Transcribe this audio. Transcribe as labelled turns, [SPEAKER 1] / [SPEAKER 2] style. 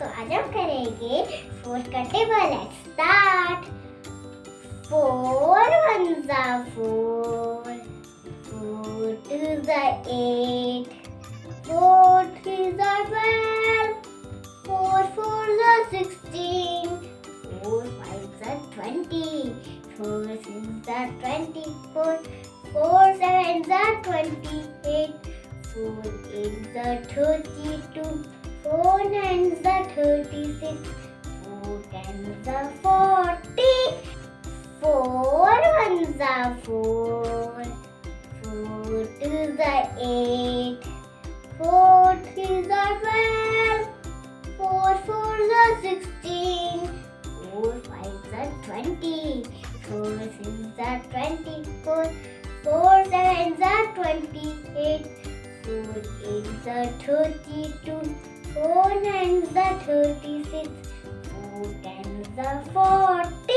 [SPEAKER 1] तो आज हम करेंगे फोर का table at start four one जा फोर फोर टू जा एट फोर थ्री जा ट्वेल्व फोर फोर जा सिक्सटीन फोर फाइव जा ट्वेंटी फोर सिक्स जा ट्वेंटी फोर फोर सेवन जा ट्वेंटी एट फोर एट जा thirty two four 36 4 tens are 40 4 ones are 4 4 twos are 8 4 threes are 12 4 fours are 16 4 fives are 20 4 sixes are 24 4 sevens are 28 4 eights are 32 thirty-two, four nine the thirty-six, four ten the forty.